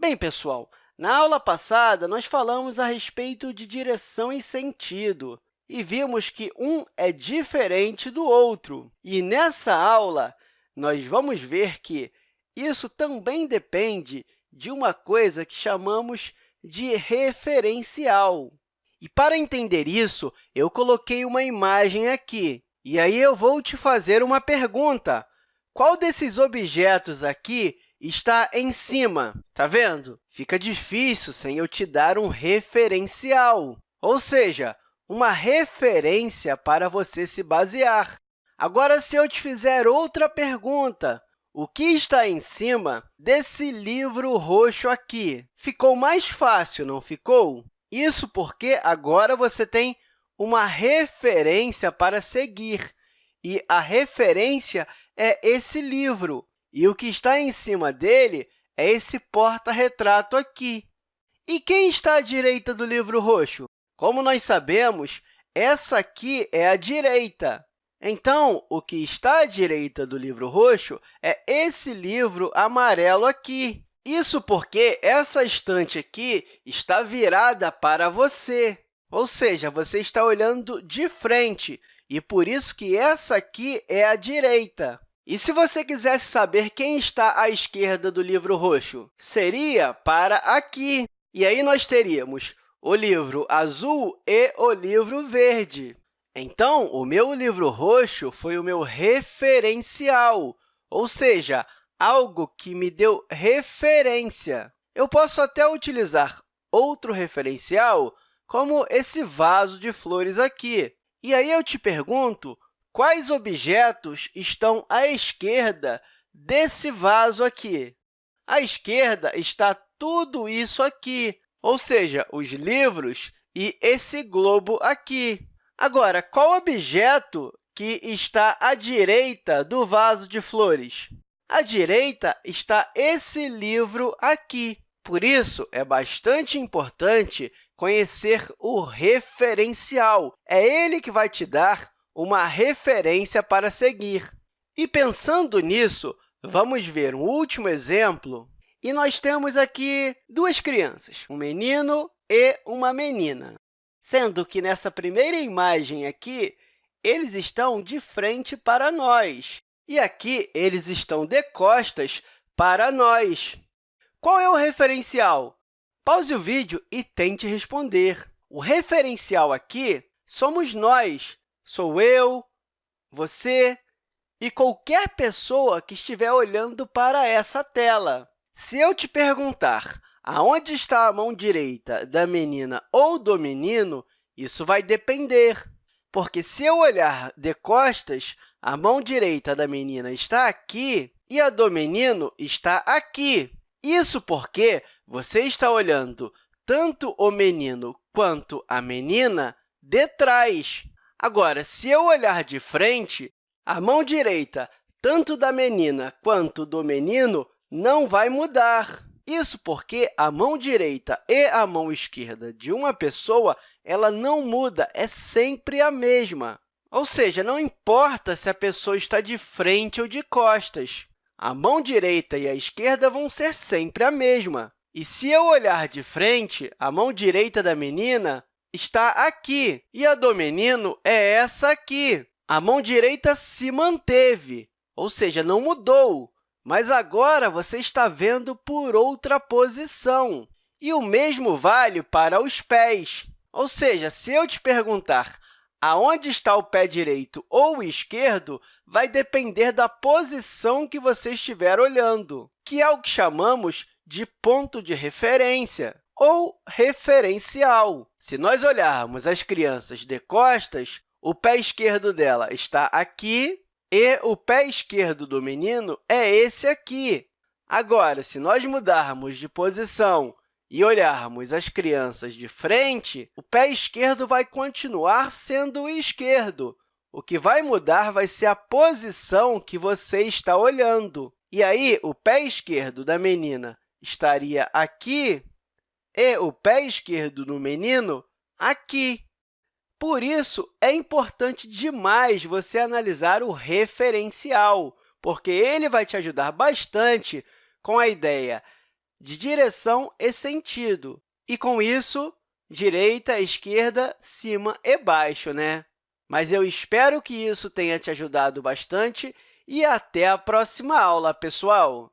Bem, pessoal, na aula passada, nós falamos a respeito de direção e sentido e vimos que um é diferente do outro. E nessa aula, nós vamos ver que isso também depende de uma coisa que chamamos de referencial. E para entender isso, eu coloquei uma imagem aqui. E aí eu vou te fazer uma pergunta. Qual desses objetos aqui está em cima? Tá vendo? Fica difícil sem eu te dar um referencial, ou seja, uma referência para você se basear. Agora, se eu te fizer outra pergunta, o que está em cima desse livro roxo aqui? Ficou mais fácil, não ficou? Isso porque agora você tem uma referência para seguir, e a referência é esse livro, e o que está em cima dele é esse porta-retrato aqui. E quem está à direita do livro roxo? Como nós sabemos, essa aqui é a direita. Então, o que está à direita do livro roxo é esse livro amarelo aqui. Isso porque essa estante aqui está virada para você, ou seja, você está olhando de frente, e por isso que essa aqui é a direita. E se você quisesse saber quem está à esquerda do livro roxo, seria para aqui. E aí nós teríamos o livro azul e o livro verde. Então, o meu livro roxo foi o meu referencial, ou seja, algo que me deu referência. Eu posso até utilizar outro referencial, como esse vaso de flores aqui. E aí eu te pergunto, quais objetos estão à esquerda desse vaso aqui? À esquerda está tudo isso aqui, ou seja, os livros e esse globo aqui. Agora, qual objeto que está à direita do vaso de flores? À direita está esse livro aqui. Por isso, é bastante importante conhecer o referencial. É ele que vai te dar uma referência para seguir. E, pensando nisso, vamos ver um último exemplo. E nós temos aqui duas crianças, um menino e uma menina, sendo que nessa primeira imagem aqui, eles estão de frente para nós. E aqui, eles estão de costas para nós. Qual é o referencial? Pause o vídeo e tente responder. O referencial aqui somos nós. Sou eu, você e qualquer pessoa que estiver olhando para essa tela. Se eu te perguntar aonde está a mão direita da menina ou do menino, isso vai depender, porque se eu olhar de costas, a mão direita da menina está aqui e a do menino está aqui. Isso porque você está olhando tanto o menino quanto a menina de trás. Agora, se eu olhar de frente, a mão direita, tanto da menina quanto do menino, não vai mudar. Isso porque a mão direita e a mão esquerda de uma pessoa ela não muda, é sempre a mesma. Ou seja, não importa se a pessoa está de frente ou de costas. A mão direita e a esquerda vão ser sempre a mesma. E se eu olhar de frente, a mão direita da menina está aqui, e a do menino é essa aqui. A mão direita se manteve, ou seja, não mudou, mas agora você está vendo por outra posição. E o mesmo vale para os pés. Ou seja, se eu te perguntar Aonde está o pé direito ou esquerdo vai depender da posição que você estiver olhando, que é o que chamamos de ponto de referência ou referencial. Se nós olharmos as crianças de costas, o pé esquerdo dela está aqui e o pé esquerdo do menino é esse aqui. Agora, se nós mudarmos de posição e olharmos as crianças de frente, o pé esquerdo vai continuar sendo o esquerdo. O que vai mudar vai ser a posição que você está olhando. E aí, o pé esquerdo da menina estaria aqui e o pé esquerdo do menino aqui. Por isso, é importante demais você analisar o referencial, porque ele vai te ajudar bastante com a ideia de direção e sentido. E, com isso, direita, esquerda, cima e baixo, né? Mas eu espero que isso tenha te ajudado bastante e até a próxima aula, pessoal!